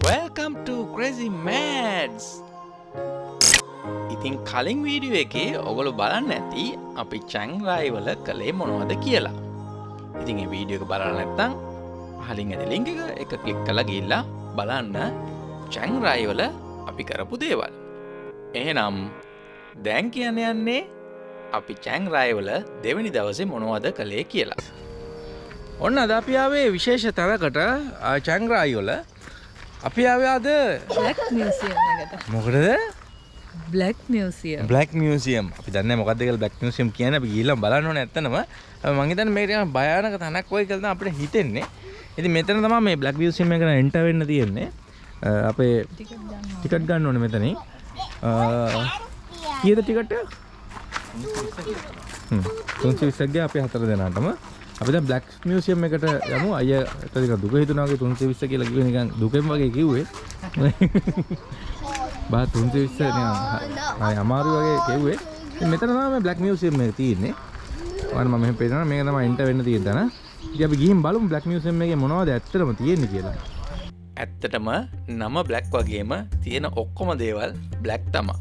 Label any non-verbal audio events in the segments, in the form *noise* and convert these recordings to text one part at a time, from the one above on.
Welcome to Crazy Mads! ඉතින් කලින් video එකේ ඔගොලු බලන්න ඇති අපි චැංරයිවල කළේ මොනවද කියලා. ඉතින් ඒ වීඩියෝ එක බලන්න නැත්තං හලින් ඇති ලිංක එක කලික් කළ ගිල්ලා බලන්න චැංරයිවල අපි කරපු දේවල්. එහෙනම් දැන් කියන්න යන්නේ අපි චැංරයිවල දෙවැනි දවසේ මොනවද කළේ කියලා. ඔන්න අදපියාවේ විශේෂ තරකට චංග්‍රායිවල අපි ආවයාද මියසියම් මොකටද? බ්ලක් මියසියම් බ්ලක් මියසියම් අපි දන්න මොකක්දකල් බ්ලක් මියසියම් කියන ගීලම් බලන්න ඇත්තනම. මංහිතන් මේට භයානක තනක් ඔය කලද අපට හිතෙන්නේ. ඉති මෙතන තම මේ බ්ලක් වියසියම එක එන්ට වෙන්න තියෙන්නේ. අපේ ටිකට් ගන්න ඕන මෙතන කියද ටිකට? තුන්සි විස්සක්ගේ අපි හතර දෙනාටම අපි බ්ලක් මියසියම් එකට යමු. අය ඇතක දුක හිතුනාගේ තුන්සේ විස්ස කියලා කිව නිකන් දුකෙන් වගේ කිව්වේ. *laughs* බා තුන්සේ විස්ස අමාරු වගේ කෙව්වේ. මෙතන තමයි බ්ලක් මියසියම් එක තියෙන්නේ. ඔන්න මම මෙහෙම පේනවා මේක තමයි එන්ට වෙන්න තියෙන තැන. ඉතින් අපි ගිහින් බලමු බ්ලක් මියසියම් එකේ මොනවද ඇත්තටම තියෙන්නේ කියලා. ඇත්තටම නම බ්ලක් වගේම තියෙන ඔක්කොම දේවල් බ්ලක් තමා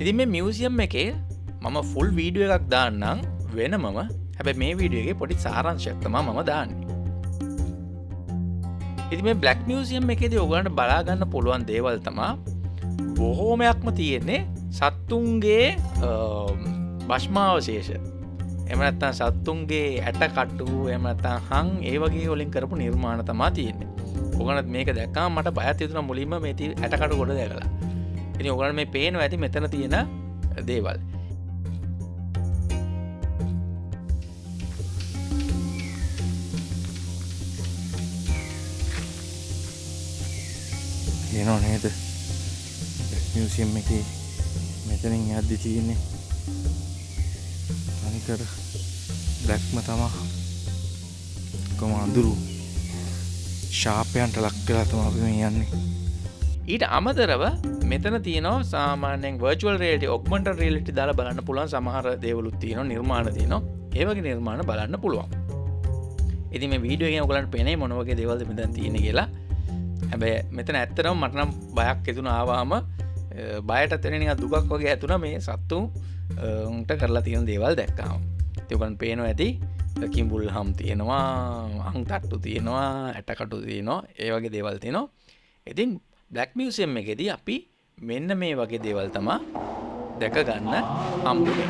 ඉතින් මේ මියසියම් එකේ මම ෆුල් වීඩියෝ එකක් දාන්නම්. වෙනමම හැබැ මේ වීඩියගේ පොඩි සාරංශයක්තම මම දාන්නේ. ඉති මේ බ්ලක් මියසියම් එකෙද ඔගලට බලාගන්න පුළුවන් දේවල් තමා බොහෝමයක්ම තියෙන්නේ සත්තුන්ගේ බශ්මාවශේෂ එමනත්තන් සත්තුන්ගේ ඇට කට්ටු එමනත්තන් හං ඒ වගේ ඔලින් කරපු නිර්මාණ තමා තියෙන්නේ. ඔගනත් මේක දැක්කා මට බයත් යුතුන මුලින්ම මේති ඇටකට ගොඩ දැකලා. ඉනි ඔගලන් මේ පේන ඇති මෙතන තියෙන දේවල්. තියෙනව නේද? මියසියම් එක මෙතනින් යද්දි තියෙන්නේ අනිකර බ්ලැක්ම තමා කොම අඳුරු ශාපයන්ට ලක්කලා තම අපි මේ යන්නේ. ඊට අමතරව මෙතන තියනවා සාමානෙන් වර්චුවල් රේට ඔක්මට රේලිටි දාලා බලන්න පුළුවන්. සමහර දේවලුත් තියෙන නිර්මාණ තියනවා. ඒවගේ නිර්මාණ බලන්න පුළුවන්. ඉති මේ වීඩියෝ ඔගලන් පෙනේ මොනවගේ දෙවල්ද මෙතන් තියෙන කියලා. හැබැ මෙතන ඇත්තරම් මටනම් බයක් එතුන ආවාම බයට තෙරෙන දුකක් වගේ ඇතුන මේ සත්තු උන්ට කරලා තියෙන දේවල් දැක්කාම්. තිකන් පේනවා ඇති කිම්බුල් හම් තියෙනවා අං තට්ටු තියෙනවා ඇටකටු තියෙනවා ඒ වගේ දේවල් තියෙනවා. ඉතින් බ්ලක් මියසියම් එකෙදී අපි මෙන්න මේ වගේ දේවල් තමා දැක ගන්න හම්බුනේ.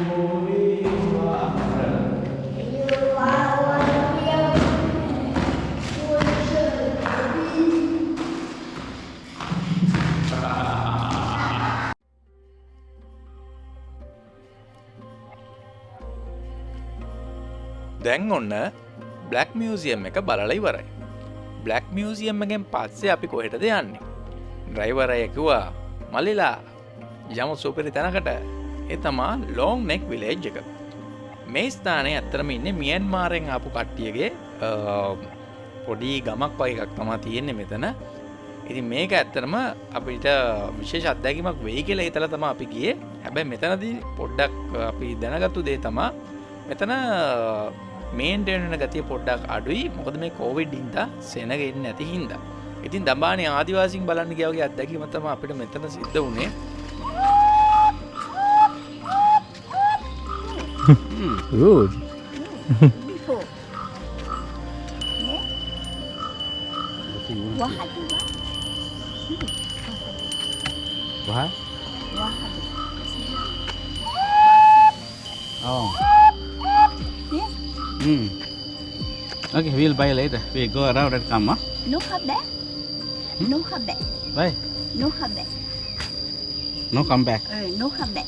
දැන් ඔන්න බ්ලක් මියසියම් එක බලලා ඉවරයි. බ්ලක් මියසියම් එකෙන් පස්සේ අපි කොහෙටද යන්නේ. ඩ්‍රයිවරයකිවා මල්ලිලා යම සුපිරි තැනකට එතමා ලෝං නෙක් විලේජ් එක. මේ ස්ථානය ඇත්තරම ඉන්න මියන් මාරෙන් ආපු කට්ටියගේ පොඩි ගමක් වගේ එකක් තමා තියෙන්නේ මෙතන ඉති මේක ඇත්තරම අපිට විශේෂ අත්දැකීමක් වෙයි කියලා හිතල තම අපි ගිය හැබැයි මෙතනදී පොඩ්ඩක් අපි දැනගත්තු දේ තමා මෙතන මේන්ටෙන්න ගතිය පොඩ්ඩක් අඩුයි මොකද මේ කෝවිඩ් ඉන්ද සෙනගෙන්න ඇති හින්ද ඉතින් දම්බානය ආදිවාසින් බලන්න ගවගේ අත්දැකීමතම අපිට මෙතන සිද්ධ වුණේ Good. Wah? Oh. Hmm. Okay, we'll buy later. We go around and come, huh? No have that. No have that. Bye. No have that. No, come back. Uh, no have that.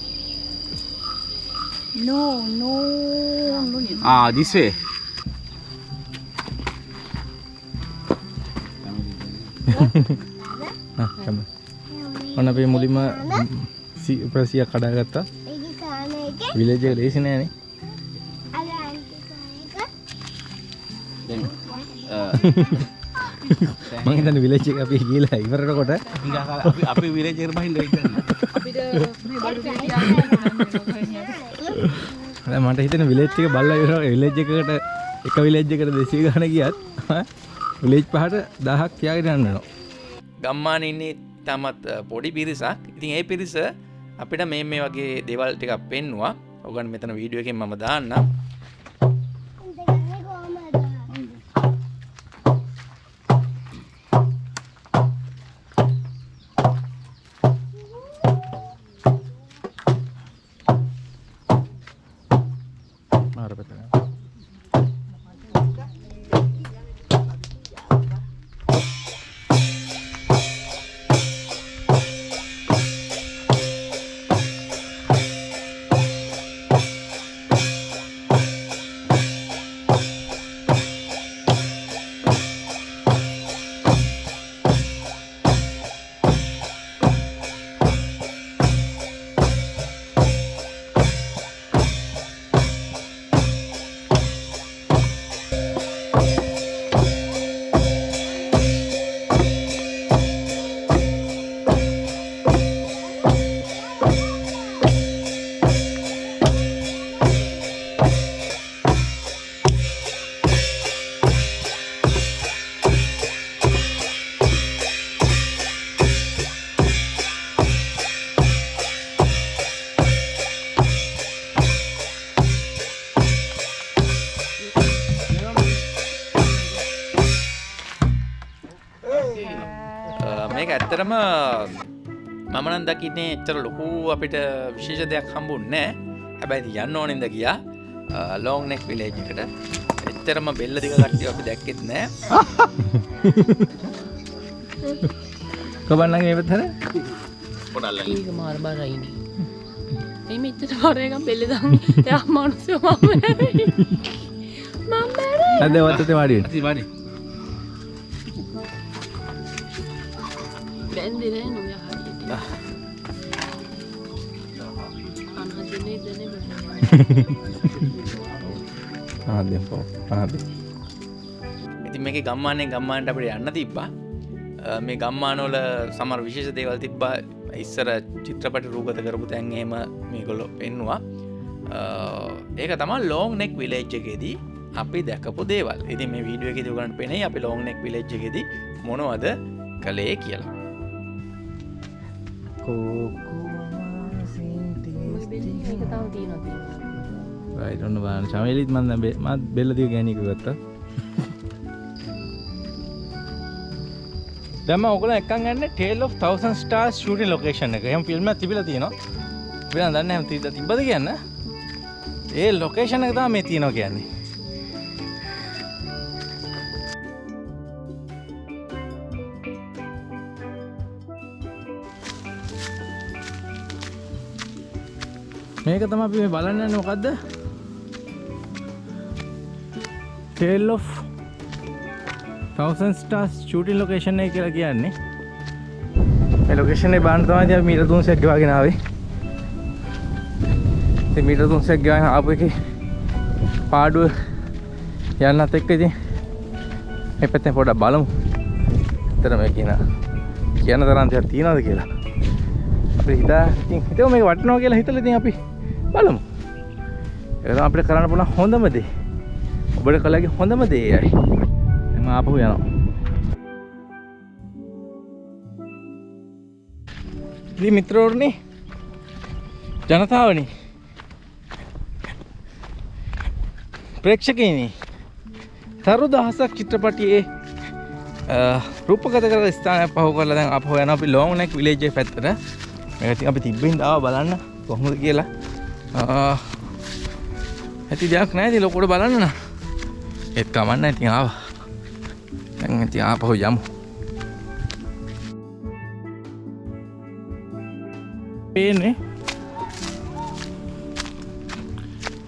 No, no, no. you- Ah, this way. *laughs* ඔන්න අපේ මුලින්ම ප්‍රසියක් කඩාගත්තා විලේජ ලේසි නෑනේ uh, මංහිතන්න විලේච අපි කියලා ඉවරට කොට enggak salah. Api, api villager main dari sana. අපිට මේ බඩු පිටියන්න මට හිතන විලේච්චක බල්ල විලේජ් එකට එක විලේජ් එකට දෙසී ගන ගියත් විලේජ් පහට දහක් යාගෙන යන්නනවා ගම්මාන ඉන්නේ තමත් පොඩි පිරිසක් ඉතින් ඒ පිරිස අපිට මේ මේ වගේ දෙවල් ටිකක් පෙන්නවා ඔගන් මෙතන වීඩියෝ එකෙන් මම දාන්න මේක ඇත්තරම මමනන් දකින්නේ එච්චර ලොකු අපිට විශේෂ දෙයක් හම්බුන්නෑ හැබැයි යන්න ඕනෙන්ද ගියා. ලෝංනෙක් විලේජ්කට එච්චරම බෙල්ල දික කට්ටිය අපි දැක්කෙත් නෑ *laughs* කොබන්නගේ ඒ පැත්තට? ඒක මාර බරයිනි එම එච්චට පරයකම් පෙළෙදම් යා මනුසය මම මම අද වත්තේ වාඩි. වෙන්න. බැන්දිනෑ නොය හරියට අනහදනේ දන ආදෙන් පො. ආදෙන්. ඉතින් මේක ගම්මානය ගම්මාන්ට අපට යන්න තිබ්බා. මේ ගම්මානෝල සමර විශේෂ දේවල් තිබ්බා. ඉස්සර චිත්‍රපට රූගත කරපු තැන්ගේම මේගොල්ලො පෙන්නවා. ඒක තමා ලෝං නෙක් විලේජ්ජකෙදී අපි දැකපු දේවල්. ඉති මේ වීඩුව එක දුගට පෙනේ අපි ලෝං නෙක් විලේජ්ජකෙදී මොනවද කළේ කියලා ඔන්න බලන්න. චමෙලිත් මන් දැන් බෙ- මත් බෙල්ල දිග ගෑණික ගත්තා. දැම්ම ඔයගොල්ලෝ එක්කන් ගන්න Tale of Thousand Stars shooting location එක. එහෙනම් ෆිල්ම් එකක් තිබිලා තියෙනවා. අපි නම් දන්නේ නැහැ තිබ්බද තිබ්බද කියන්න. ඒ ලොකේෂන් එක තමයි මේ තියෙනවා කියන්නේ. මේක තමයි අපි මේ බලන්න යන්නේ මොකද්ද? Tale of Thousand Stars shooting location එක කියලා කියන්නේ. මේ ලොකේෂන් එක බලන්න තමයි අපි මීටර් 300ක් ගෙවාගෙන ආවේ. ඉතින් මීටර් 300ක් ගෙවාගෙන ආපු එකේ පාඩුව යන්නත් එක්ක ඉතින් මේ පැත්තෙන් පොඩ්ඩක් බලමු. ඇත්තට මේ කියන කියන තරම් දෙයක් තියනවද කියලා. අපි හිතා ඉතින් හිතුව මේක වටිනවා කියලා හිතලා ඉතින් අපි බලමු. ඒක තමයි අපිට කරන්න පුළුවන් හොඳම දේ. ඔබට කළගේ හොඳම දේ එයයි. මම ආපහු යනවා. ඉතින් මිත්‍රවරුනි ජනතාවනි ප්‍රේක්ෂකයිනි තරු දහසක් චිත්‍රපටියේ අ, රූපගත කර ස්ථානයක් පහු කරලා දැන් අපහු යනවා අපි ලෝං නෙක් විලේජ් එක පැත්තට මේක ඉතින් අපි තිබ්බින් ආවා බලන්න කොහොමද කියලා ආ, ඇති දෙයක් නැහැ ඉතින් ලොකුට බලන්න නා. ඒත් කමන්න ඉතින් ආවා. දැන් ඉතින් ආපහු යමු. පේන්නේ.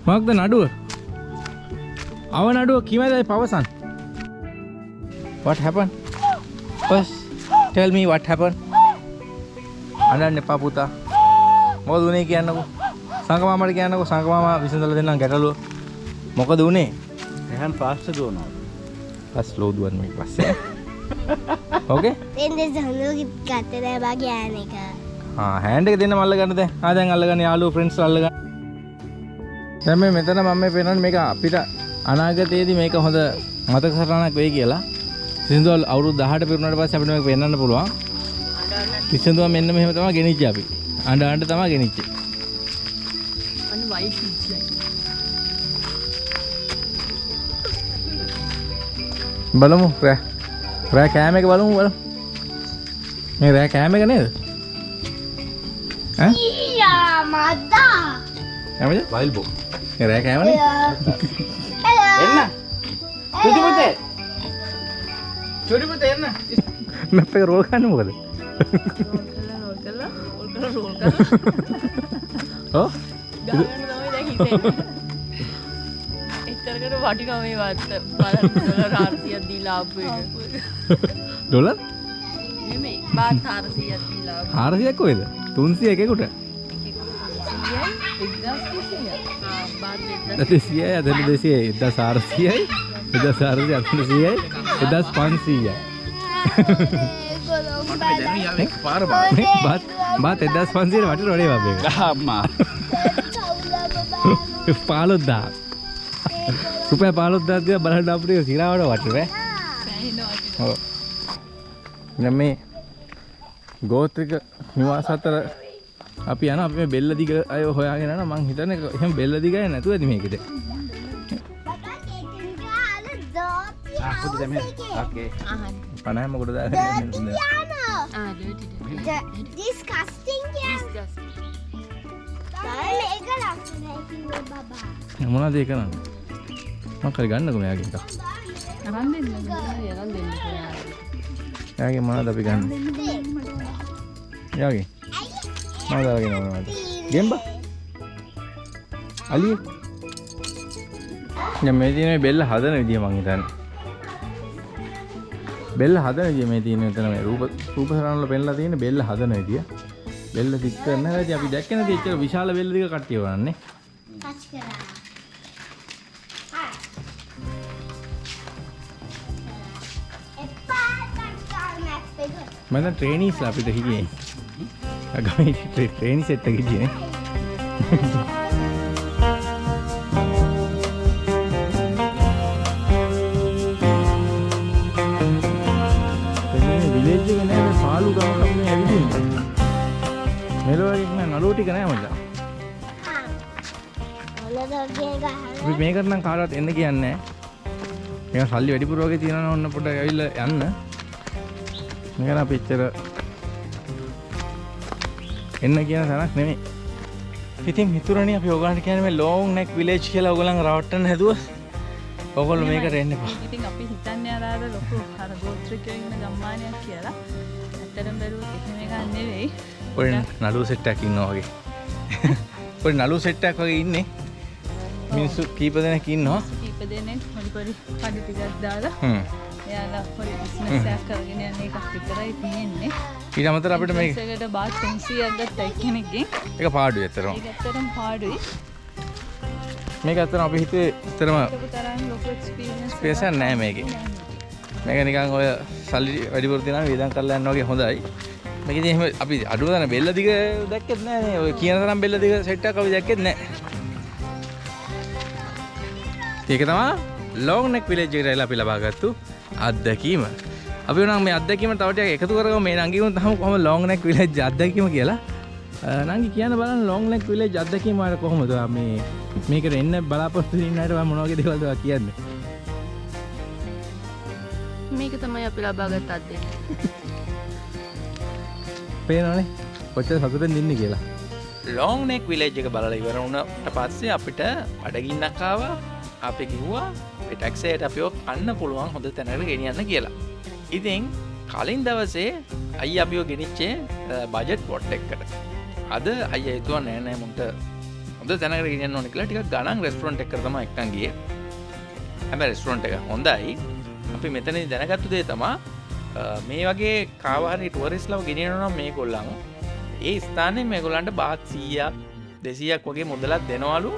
මොකක්ද නඩුව? අව නඩුව කිමදයි පවසන්? What happened? First tell me what happened. අඬන්න එපා පුතා. මොකද උනේ කියන්නකෝ? සංගමාමට කියන්නකෝ සංගමාම විසඳලා දෙන්නම් ගැටලුව. මොකද උනේ? එහන් පාස්ට දුවනවා. පස් ලෝදුවන් මේ පස්සේ. ඕකේ? පෙන්දෙ සඳුගිත් ගත්තදෑ බා ගෑන එක. ආ හෑන්ඩ් එක දෙන්න මල්ල ගන්න දැන්. ආ දැන් අල්ලගන්න යාළුවෝ ෆ්‍රෙන්ඩ්ස් අල්ලගන්න. දැන් මේ මෙතන මම මේ පේනන්නේ මේක අපිට අනාගතයේදී මේක හොඳ මතක සටහනක් වෙයි කියලා. සිින්දුවල් අවුරු දහට පිරුණට පස් අපිට මේක පෙන්වන්න පුළුවන්. කිසිදුව මෙන්න මෙහෙම තමයි ගෙනිච්ච අපි. අඬ අඬ තමයි ගෙනිච්චේ අන්න වයිට් පිච්චයි බලමු රෑ. රෑ කෑම එක බලමු බලමු. මේ රෑ කෑම එක නේද? ඈ? ඊයා මද්දා කෑමද? වයිල් බෝ මේ රෑ කෑමනේ එන්න චුටි පුතේ චුටි පුතේ එන්න. මැප් එක රෝල් ගන්න මොකද? රෝල් කරලා රෝල් කරලා රෝල් කරලා. ඔව් *laughs* ගාගන්න තමයි දැන් හිතෙන්නේ එච්චරකට වටිනවා මේ වත්ත බලන්න. රාර්සියක් දීලා ආපු එක. *laughs* ඩොලර්? නෙමෙයි. බාත් 400ක් දීලා ආපු හාරසියක් කොයිද තුන්සිය එකකුට? ආ *laughs* බාත් 1000 දෙසියයි. අදන දෙසිය එදා සාරසියයි එදා සාරසි අතන සියයි එදස් පන්සීය පාර බත් බත් එදස් පන්සියට වට රොඩේ වබේ අම්මා පාලොද්දා රුපය පාලොද්දාතිය බලට අපිය සිරාවට වටරෑ නම් මේ ගෝත්‍රික නිවාස අතර අපි යන අපේ බෙල්ල දිග අය හොයාගෙන යන මං හිතන එක එහෙම බෙල්ල දිගයි නැතුව ඇති මේකද? පනහම කොට යන්න. ආ ඩර්ටි disgusting කියන්නේ මේක ලස්සනයි කිව්ව බබා මොනවද ඒ කරන්නේ? මං කරි ගන්නකො මෙයාගෙන් එකක්. අරන් දෙන්න යනම් දෙන්න එයාගේ මොනවද අපි ගන්න? එයාගේ? මොනවද අරගෙන මොනවද ගෙම්බා? අලිය? දැන් මේ තියෙන මේ බෙල්ල හදන විදිය මං හිතන්නේ. බෙල්ල හදන විදිය මේ තියෙන මෙතන මේ රූප රූප සරණ වල පෙන්නලා තියෙන බෙල්ල හදන විදිය. බෙල්ල දික් කරන හැටි අපි දැක්කේ නැති එච්චර විශාල බෙල්ල දිග කට්ටිය වරන්නේ. ටච් කරා එපා ටච් කරන මැප් එක මම ට්‍රේනීස්ලා අපිට හිටියේ. අගමේ ට්‍රේනි සෙට් එක හිටියේ. මේකට නම් කාටවත් එන්න කියන්නේ නෑ මේක සල්ලි වැඩිපුර වගේ තියෙනවා ඕන්න පොඩ ඇවිල්ලා යන්න. මේක අපි එච්චර එන්න කියන තැනක් නෙමෙයි. ඉතින් මිතුරනේ අපි ඔයගලන්ට කියන්නේ මේ ලොන් නෙක් විලේජ් කියලා ඔයගලන් රවට්ටන්න හැදුවා ඔයගොල්ලෝ මේකට එන්න එපා. ඉතින් අපි හිතන්නේ අර අර ලොකු අර ගෝත්‍රිකයෝ ඉන්න ගම්මානයක් කියලා. ඇත්තටම බැලුවොත් එහෙම එකක් නෙවෙයි. පොඩි නළුව සෙට් එකක් ඉන්නවා වගේ. පොඩි නළුව සෙට් එකක් වගේ ඉන්නේ මිනිස්සු කීප දෙනෙක් ඉන්නවා. කීප දෙනෙක් පොඩි පොඩි පඩි ටිකක් දාලා හ්ම්. එයාලා පොඩි බිස්නස් එකක් කරගෙන යන එකක් විතරයි තියෙන්නේ. ඊට අමතර අපිට බිස්නස් එකට බාත් 300ක් ගත්ත එක්කෙනෙක්ගෙන්. එක පාඩුවේ ඇත්තටම. ඒක ඇත්තටම පාඩුයි. මේක ඇත්තටම අපි ඇත්තටම ඒක තරම් ලොකු එක්ස්පීරියන්ස් ස්පේස් එකක් නැහැ මේකේ. මේක. නිකන් ඔය සල්ලි වැඩිපුර තියනවා වේදම් කරලා යනවා වගේ හොඳයි. මේක ඉතින් එහෙම අපි අඩුව තරම් බෙල්ල දිග දැක්කෙත් නැහැ නේ ඔය කියන තරම් බෙල්ල දිග සෙට් එකක් අපි දැක්කෙත් නැහැ ඒක තමයි ලොන් නෙක් විලේජ් එකට ඇවිල්ලා අපි ලබාගත්තු අත්දැකීම. අපි උනම් මේ අත්දැකීම තව ටිකක් එකතු කරගමු. මේ නංගිගුන් තම කොහොම ලොන් නෙක් විලේජ් අත්දැකීම කියලා. නංගි කියන්න බලන්න ලොන් නෙක් විලේජ් අත්දැකීම වල කොහොමද? මේ මේකට එන්න බලාපොරොත්තු වෙන අයට මොන වගේ දේවල්ද කියන්නේ? මේක තමයි අපි ලබාගත් අත්දැකීම. *laughs* පේනවනේ. කොච්චර සතුටෙන් ඉන්නේ කියලා. ලෝන් නෙක් විලේජ් එක බලලා ඉවර වුණට පස්සේ අපිට අඩගින්නක් ආවා අපි කිව්වා ටැක්සේට අපිෝ අන්න පුළුවන් හොඳ තැනකට ගෙනියන්න කියලා. ඉතින් කලින් දවසේ අයි අපිෝ ගෙනිච්චේ බජට් පොට් එක්කට අද අය එතුව නෑනෑ මුන්ට හොඳ තැනකට ගෙනියන්න ඕනෙ කියලා. ටික ගණන් රෙස්ටරන්ට් එක තම එක්කන්ගේ හැම රෙස්ටරන්ට් එක හොඳයි. අපි මෙතන දැනගත්තු දේ තමා අ, මේ වගේ කාවාරි ටුවරිස්ලව ගෙනියනවා මේ කොල්ලන් ඒ ස්ථානය මේගොලන්ට බාත් සීයක් දෙසියක් වගේ මුදලත් දෙනවලු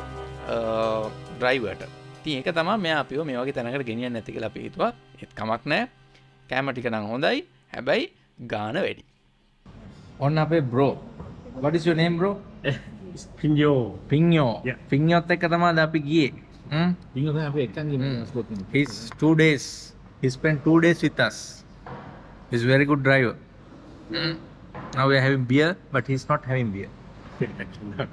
ඩ්‍රයිවට ති ඒක තම මේ අපිෝ මේ වගේ තැනකට ගෙනියන්න නැති කියලා පිහිතුවා එත් කමක් නෑ කෑමටික නම් හොඳයි. හැබැයි ගාන වැඩි. ඔන්න අපේ bro what's your name bro? පින්ජෝ පින්යෝ Yeah. පින්යොත් එක්ක තමයි අද අපි ගියේ. හ්ම්? ඉංග අප එකන් his two days. He spent two days with us. He's very good driver. Now we are having beer, but he's not having beer. *laughs*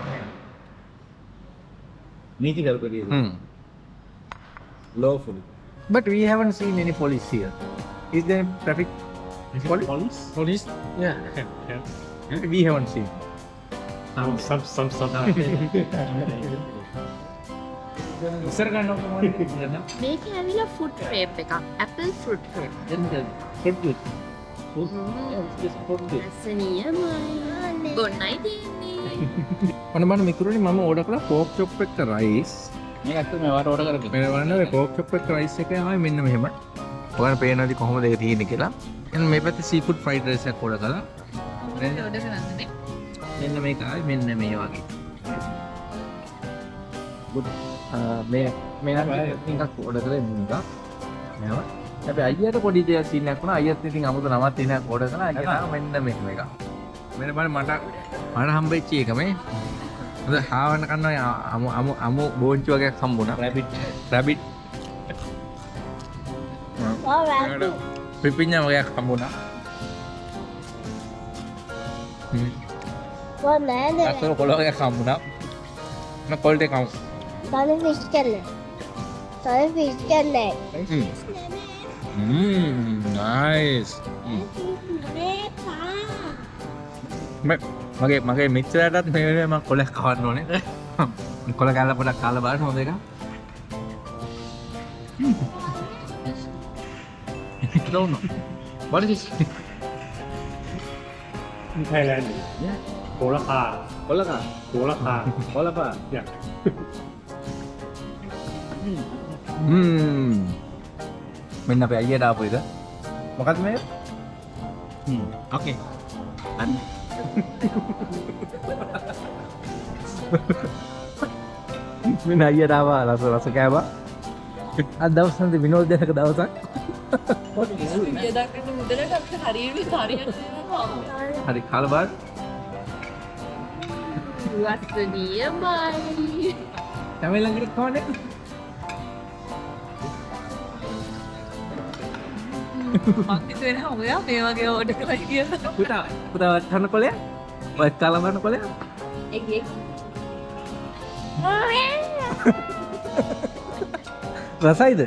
Hmm. Lawful. But we haven't seen any police here. Is there traffic police? Police? Police? Yeah. yeah. We haven't seen. Some, some, some, some. ඉස්සර ගන්න මේක ඇවිලා ෆුට් රේප් එකක් apple fruit ඇසනියමයි ගොන්නයි තියන්නේ ඔන්න මම මිතුරනි මම ඕඩ කළ පෝක් චොප් එක්ක රයිස් මේ ඇත්ත මේ වාට ඕඩ කරගන්න මේ වන්න පෝක් චොප් එක්ක රයිස් එක ආයි මෙන්න මෙහෙම. ඔයාලට පේනවාද කොහොමද ඒක තියෙන්නේ කියලා. එන්න මේ පැත්තේ සීෆුඩ් ෆ්‍රයිඩ් රයිස් එකක් ඕඩ කළා ඔඩ කරන්නනේ මෙන්න මේක ආයි මෙන්න මේ වගේ. මේ මේ එකක් ඕඩ කරේ මුන්දා මේවා. හැබැයි අයියට පොඩි දෙයක් සීන් එකක් වුණා. අයියත් ඉතින් අමුතු නමක් තියෙන එකක් ඕඩ කළා අයියා මෙන්න මෙහෙම එකක්. මෙන්න බලන්න මට මට හම්බෙච්ච එක මේ හොඳ හාවන්න කන්නවා අමු අමු අමු බෝංචි වගේක් හම්බුණා. Rabbit rabbit Oh, rabbit. පිපිඤ්ඤා වගේක් හම්බුණා. හ්ම්. What man? අසල කොළ වගේක් හම්බුණා. මම කොල්ට එකක් Tony fish can. Tony fish can. හ්ම්. හ්ම්. නයිස් මගේ මගේ මිත්‍රයටත් මේ වෙලාවේ මම කොලයක් කවන්න ඕනේ *laughs* කොල කැල්ල පොඩක් කාලා බලන්න හොඳ එකක් don't know what is this In Thailand. Yeah. โหราคา කොලකා โหราคา කොලපා Yeah. හ්ම් මෙන්න අපේ අයියට ආපු එක මොකක්ද මේ හ්ම් ඕකේ අන්න මෙන්න අයියට ආවා රස රස කෑවා. අද දවස් නැති විනෝදයක දවසක්? හරි කාලබාර වස්සනියමයි තමයි වෙන ඔයා මේ වගේ ඕඩ කරයි කියලා පුතා පුතා කන්න කොලය ඔය කාලබාරන කොලය රසයිද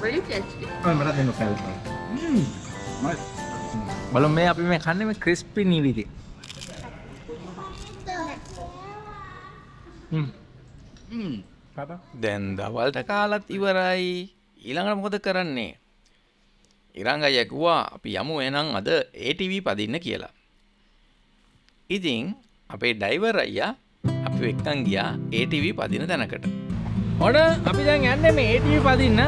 Very tasty. මට දෙන්න කැල් බලමු මේ අපි මේ කන්නේ මේ ක්‍රිස්පි නිවිදි දැන් දවල්ට කාලත් ඉවරයි. ඊළඟට මොකද කරන්නේ? ඉරංග යැකුවා අපි යමු එනම් අද ATV පදින්න කියලා. ඉතින් අපේ ඩයිවර් අයියා අපි එක්කන් ගියා ATV පදින තැනකට. ඔඩ අපි දැන් යන්න මේ ඒටව පදින්න.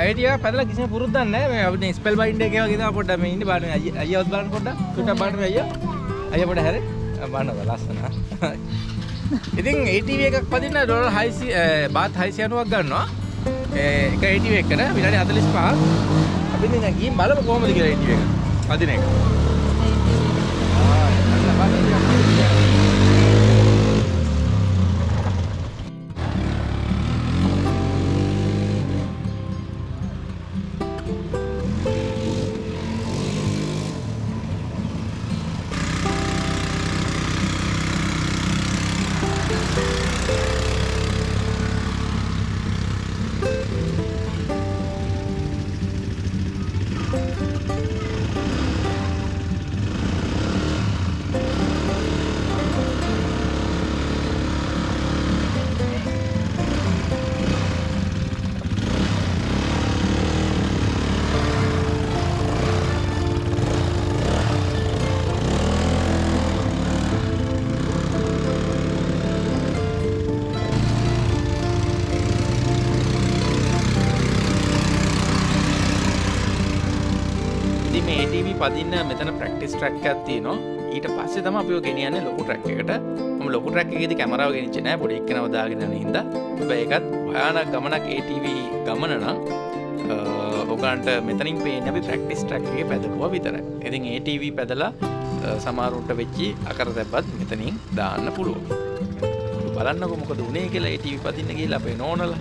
අයිටිය පැදල කිසි පුරුද්දන්න මේ ස්පෙල් බයින්ඩ එක ගේ පොඩ මේ ඉන්න බාන අයවත් බලන්න පොඩ තුට බාන අය අය පොඩ හැර. බානව ලස්සන ඉතින් ඒටව එකක් පදින්න ඩොල හයිසි බාත් හයිසියනුවක් ගන්නවා. එක ඒටව එකට විනාඩි හතලිස් පහ අපි ගී බලම කෝමද කියලා ඒටව එක. පදින එක මේ ATV පදින්න මෙතන ප්‍රැක්ටිස් ට්‍රැක් එකක් තියෙනවා. ඊට පස්සේ තමයි අපි ඔය ගෙනියන්නේ ලොකු ට්‍රැක් එකට. මම ලොකු ට්‍රැක් එකේදී කැමරාව ගෙනිච්චේ නෑ. පොඩි එක්කෙනව දාගෙන යන හින්දා. හැබැයි ඒකත් භයානක ගමනක් ATV ගමන නම් අ, ඔයගලන්ට මෙතනින් පේන්නේ අපි ප්‍රැක්ටිස් ට්‍රැක් එකේ පැදලුවා විතරයි. ඉතින් ATV පැදලා අ, සමහරුන්ට වෙච්චි අකරතැබ්බත් මෙතනින් දාන්න පුළුවන්. බලන්නකො මොකද උනේ කියලා ඒ ටීවී පදින්න ගිහිල්ලා අපේ නෝනලා.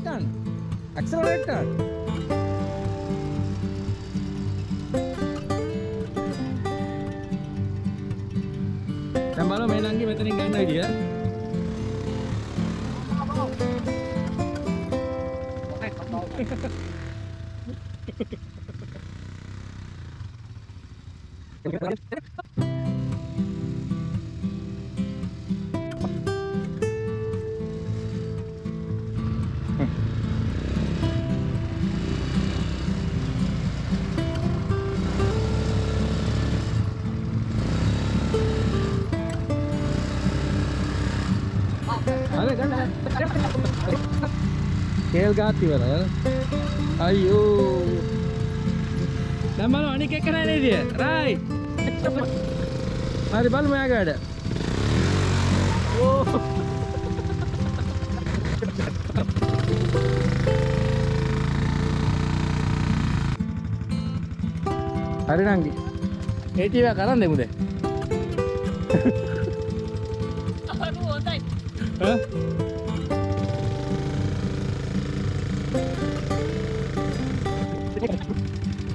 ඇක්සලරේට් කරන්න ඇක්සලරේට් කරන්න ඇක්සලරේට් කරන්න දැන් බලමු මේ නංගි මෙතනින් ගන්න කේල් ගාත් ඉවරයි අයියෝ. දැන් බලමු අනික එක නෑ නේද? රයි. හරි බලමු එයාගේ වැඩ ඕ. හරි නංගි. ඒ ටීවී එක කරන් දෙමුද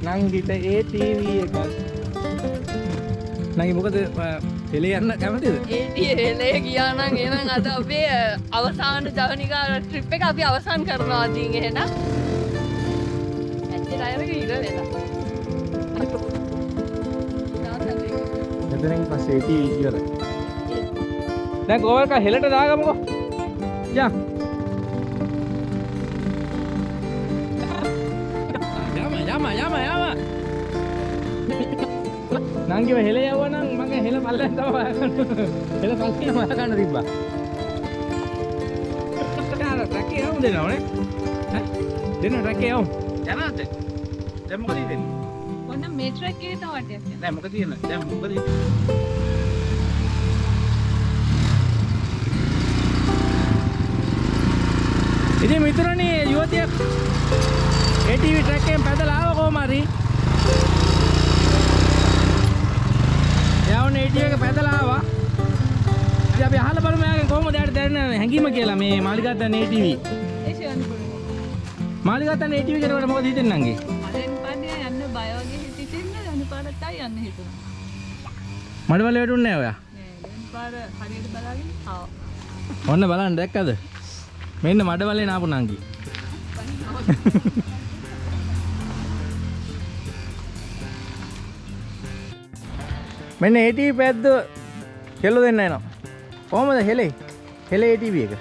නංගිට ඒ ටීවී එක නංගි මොකද හෙලේ යන්න කැමතිද? ඒටිය හෙලේ කියානං එනම් අද අපේ අවසාන ජවනිකා ට්‍රිප් එක අපි අවසන් කරනවා දී එහෙන ඇත්තේ අයරක ඉර වෙලා මෙතනින් පස්සේ ඒ ටීවී ඉවරයි. දැන් ගෝවල්ක හෙලට දාගමුකෝ. යන් නංගිව හෙල යවනම් මගේ හෙල පල්ලෙන් තම හොයාගන්න හෙල පල්ලෙන් හොයාගන්න තිබ්බා. යාර රැකේ යවමු දෙනවනේ. ඈ? දෙන්න රැකේ යවමු. යනවාද? දැන් මොකද දෙන්නේ ඔන්න මේට්‍රක් එක තවටයක් නෑ මොකද තියෙන්නේ දැන් මොකද ඉතින්? මිතුරනේ යුවතියක් ATV ට්‍රැක් එකෙන් පැදලා ආව කොහම හරි යවුන ATV එක පැදලා ආවා. ඉතින් අපි අහලා බලමු එයාගෙන් කොහොමද එයාට දැනෙන හැඟීම කියලා මේ මාලිගාතන ATV ඒ ෂවන් පුළුවන් මාලිගාතන ATV කෙනෙකුට මොකද හිතෙන්නේ නංගි? අරෙන් පාඩිය යන්න බය වගේ හිතිටින්න යන පාරටයි යන්න හිතුණා මඩවල වැටුන්නේ නැහැ ඔයා. නෑ දෙන් පාර හරියට බලාගෙන ආව ඔන්න බලන්න දැක්කද? මෙන්න මඩවලේ නාපු නංගි. *laughs* මෙන්න ATV පැද්ද කෙල්ල දෙන්න එනවා. කොහමද හෙලේ හෙලේ ATV එක.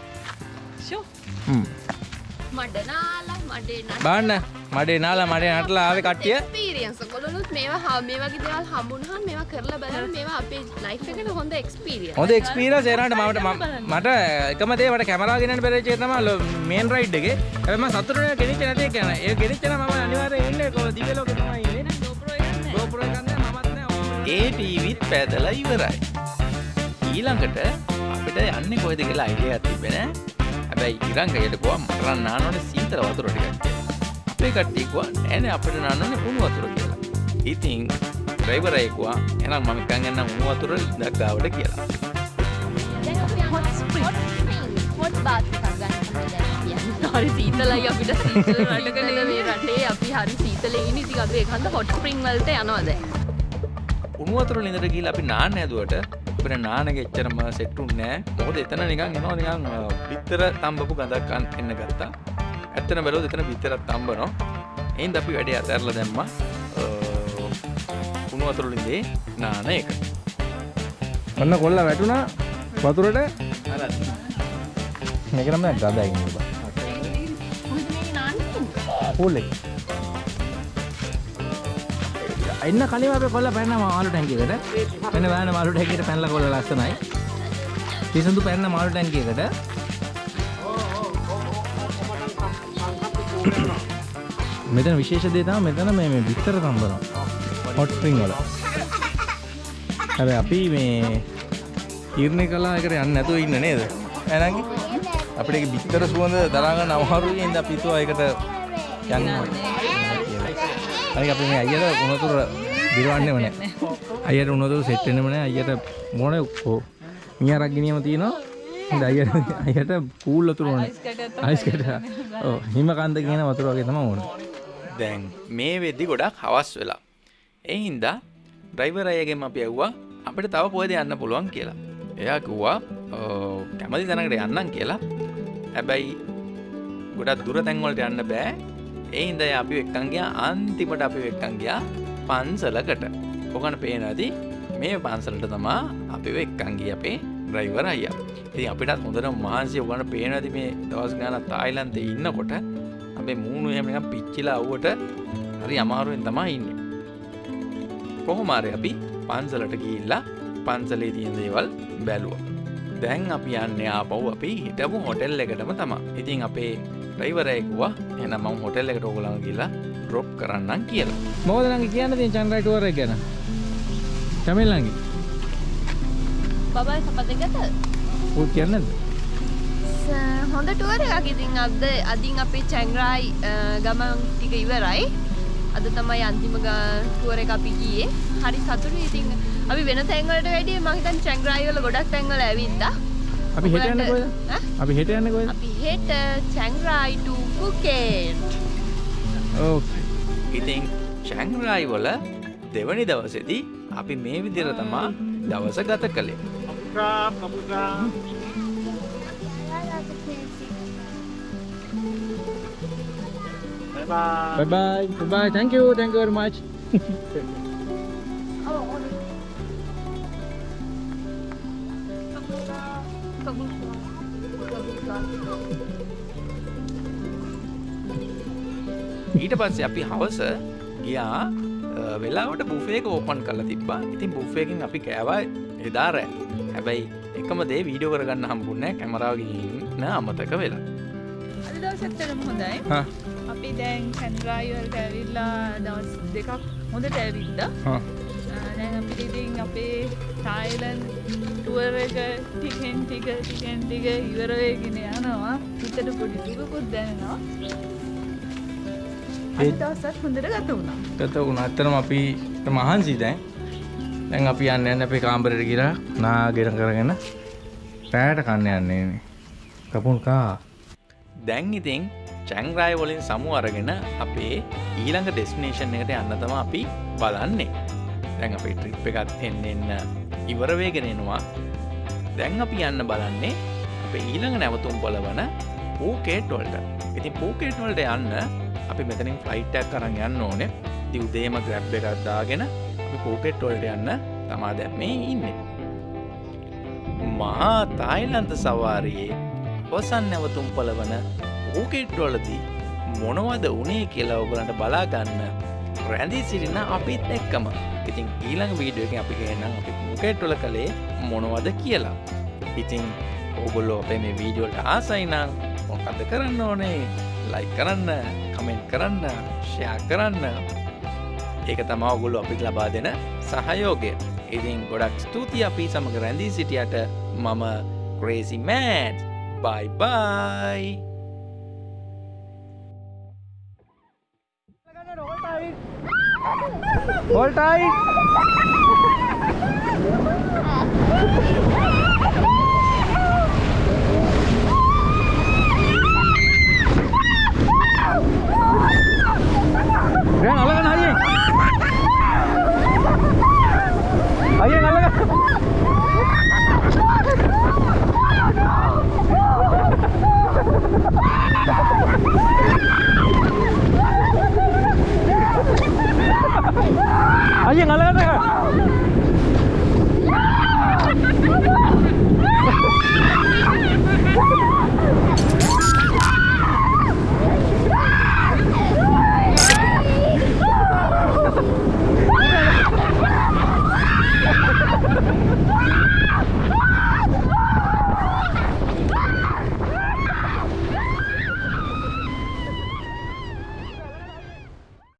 ෂෝ. හ්ම්. මඩනාලා මඩේ බාන්න. මඩේ නාලා මඩේ නටලා ආවේ කට්ටිය. එක්ස්පීරියන්ස් කොළොත් මේවා මේ වගේ දේවල් හම්බුනහම මේවා කරලා බලන්න මේවා අපේ ලයිෆ් එකට හොඳ එක්ස්පීරියන්ස් හොඳ එක්ස්පීරියන්ස් එනකට මට මට එකම දේ මට කැමරාව ගෙනන්න බැරිච්ච එක තමයි මේන් රයිඩ් එකේ. හැබැයි මම සතුටු වෙලා ගෙනිච්ච නැති එක නෑ ඒ ගෙනිච්ච නම් මම අනිවාර්යෙන් ඉන්නේ කො දිව්‍ය ලෝකේ තමයි ඉන්නේ. GoPro එක නෑ GoPro එකක් නෑ මමත් නෑ ඔක්කොම ඒ ටීවිත් පැදලා ඉවරයි. ඊළඟට අපිට යන්නේ කොයිද කියලා අයිඩියක් තිබෙන හැබැයි ඉරංගයට ගොවා මටරන් නානෝන සීතල වතුර ටිකක් අපේ කට්ටිය කිව්වා නෑනේ අපිට නානෝනේ උණු වතුර කියලා. ඉතින් ඩ්‍රයිවර් අයෙක් කිව්වා එහෙනම් මම නිකන් යන්න උණු වතුර ඉඳක් ගාවට කියලා. හරි සීතලයි අපිට. සීතල රටකල මේ රටේ අපි හරි සීතලේ ඉන්නේ. ඉතින් අපි ඒකන්ද හොට් ස්ප්‍රින් වලට යනවා දැන්. උණු වතුර ලිඳට ගිහිල්ලා අපි නාන්න ඇදුවට අපිට නාන එක එච්චරම සෙට් උන්නේ නැහැ. මොකද එතන නිකන් එනවා නිකන් පිටර තඹපු ගඳක් එන්න ගත්තා. ඇත්තන බැලුවොත් එතන පිටරක් තඹනවා. එහෙනම් අපි වැඩේ අතහැරලා දැම්මා. අ, උණු වතුර ලිඳේ නාන එක. ඔන්න කොල්ල වැටුණා වතුරට අර මේක නම් එන්න කලින් අපි කොල්ල පැන්න මාළු ටැංකියකට. මෙන්න බලන්න මාළු ටැංකියට පැනලා කොල්ල ලස්සනයි. තිසඳු පැන්න මාළු ටැංකියකට. මෙතන විශේෂ දේ තමයි මෙතන මේ මේ බිත්තර තම්බනවා හොට් ස්ප්‍රින්గ్ වල. හැබැයි අපි මේ තීරණය කළා එකට යන්න නැතුව ඉන්න නේද? එහෙනම් අපිට ඒක බිත්තර සුවඳ දරා ගන්න අමාරුයි. ඉතින් අපි හිතුවා ඒකට යන්න අනික අපි මේ අයියට උණතුර දිරවන්නේම නැහැ. අයියට උනොත් සෙට් වෙන්නෙම නැහැ. අයියට මොන කො මියාරක් ගෙනියම තියෙනවා. ඉතින් අයියට *laughs* අයියට කූල් වතුර ඕනේ. අයිස් කැට. ඔව් හිම කන්ද කියන වතුර වගේ තමයි ඕනේ. දැන් මේ වෙද්දි ගොඩක් හවස් වෙලා. ඒ හින්දා ඩ්‍රයිවර් අයගෙන් අපි ඇහුවා අපිට තව කොහෙද යන්න පුළුවන් කියලා. එයා කිව්වා "ඔව්, කැමති තැනකට යන්නම් කියලා. හැබැයි ගොඩක් දුර තැන් වලට යන්න බෑ. ඒ හින්දා එයා අපිව එක්කන් ගියා අන්තිමට අපිව එක්කන් ගියා පන්සලකට. ඔකන පේනවාදී මේ පන්සලට තමා අපිව එක්කන් ගියේ අපේ ඩ්‍රයිවර් අයියා. ඉතින් අපිටත් හොඳට මහන්සිය ඔකන පේනවාදී මේ දවස් ගානක් තායිලන්තේ ඉන්නකොට අපේ මූුණු එහෙම නිකන් පිච්චිලා අවුවට හරි අමාරුවෙන් තමයි ඉන්නේ. කොහොම හරි අපි පන්සලට ගිහිල්ලා පන්සලේ තියෙන දේවල් බැලුවා. දැන් අපි යන්නේ ආපහු අපි හිටපු හොටෙල් එකටම තමයි. ඉතින් අපේ කිව්වා එහෙනම් මම හොටෙල් එකට ඕගොල්ලන්ව ගිහිල්ලා ඩ්‍රොප් කරන්නම් කියලා. මොකද නංගි කියන්න තියෙන චන්ද්‍රයි ටුවර් එක ගැන? චමිල් නංගි. බබයි සපදගත ඌ කියන්නේ නැද්ද? හොඳ ටුවර එකක් ඉතින් අද අදින් අපේ චැංගරායි ගමන් ටික ඉවරයි අද තමයි අන්තිම ටුවර එක අපි ගියේ හරි සතුරු ඉතින් අපි වෙන තැන්වලට වැඩිය මම හිතන්නේ චැන්ග්‍රායි වල ගොඩක් තැන්වල ඇවිද්දා. අපි හෙට යන්නේ කොහෙද? අපි හෙට යන්නේ කොහෙද? අපි හෙට චැන්ග්‍රායි to Phuket. ඕකේ. ඉතින් චැන්ග්‍රායි වල දෙවනි දවසේදී අපි මේ විදිහට තමා දවස ගත කළේ. අපුරා අපුරා Bye bye. Bye bye. Bye bye. Thank you. Thank you very much. *laughs* ඊට පස්සේ අපි හවස ගියා. වෙලාවට බුෆේක ඕපන් කරලා තිබ්බා. ඉතින් බුෆේකින් අපි කෑවා එදා රෑ. හැබැයි එකම දේ වීඩියෝ කරගන්න හම්බුන්නේ නැහැ කැමරාව ගිහින් අමතක වෙලා. අද දවසත්තරම හොඳයි. අපි දැන් කැන්රායිවල්ට ඇවිල්ලා දවස් දෙකක් හොඳට ඇවිද්ද? හා. දැන් අපිට ඉතින් අපේ තායිලන් ටුවර් එක ටිකෙන් ටික ටිකෙන් ටික ඉවරවයගෙන යනවා. හිතට පොඩි දුකකුත් දැනෙනවා. අද ඒ- දවසත් හොඳට ගත වුණා ගත වුණා. ඇත්තටම අපි මහන්සි දැන්. දැන් අපි යන්න යන්න අපේ කාමරේට ගිහලා නාගෙන කරගෙන රැයට කන්න යන්නේ නේ. කපුන් කා. දැන් ඉතින් චැංග්‍රාය වලින් සමු අරගෙන අපේ ඊළඟ ඩෙස්නේෂන් එකට යන්න තම අපි බලන්නේ දැන් අපේ ට්‍රිප් එකත් එන්න එන්න ඉවරවේගෙන එනවා දැන් අපි යන්න බලන්නේ අපේ ඊළඟ නැවතුම් පොලවන පූකේට් වලට ඉතින් පූකේට් වලට යන්න අපි මෙතනින් ෆ්ලයිට්ටක් කරන්න යන්න ඕනේ. ති උදේම ග්‍රැබ් එකක් දාගෙන අපි පූකෙට් වලට යන්න තමා දැන් මේ ඉන්නේ. මහා තායිලන්ත සවාරයේ අවසන් නැවතුම් පලවන පූකෙට්වලදී මොනවද උනේ කියලා ඔගලන්ට බලාගන්න රැඳී සිටින අපිත් එක්කම. ඉතින් ඊළඟ වීඩියෝකින් අපි කියන්නම් අපි පූකෙට්වල කළේ මොනවද කියලා. ඉතින් ඔගොල්ලෝ අපේ මේ වීඩියෝට ආසයිනම් මොකද කරන්න ඕනේ? ලයි කරන්න කමෙන්ට් කරන්න ෂයා කරන්න. ඒක තමා ඔගුල්ලු අපිට ලබා දෙන සහයෝගය. ඉතින් ගොඩක් ස්තුතියි අපි සමඟ රැඳී සිටියට. මම ක්‍රේසි මෑට් බයි බයි Hold tight.